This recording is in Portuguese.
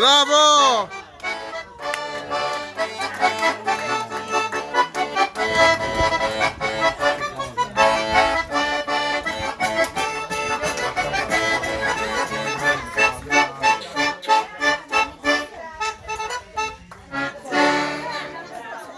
Bravo!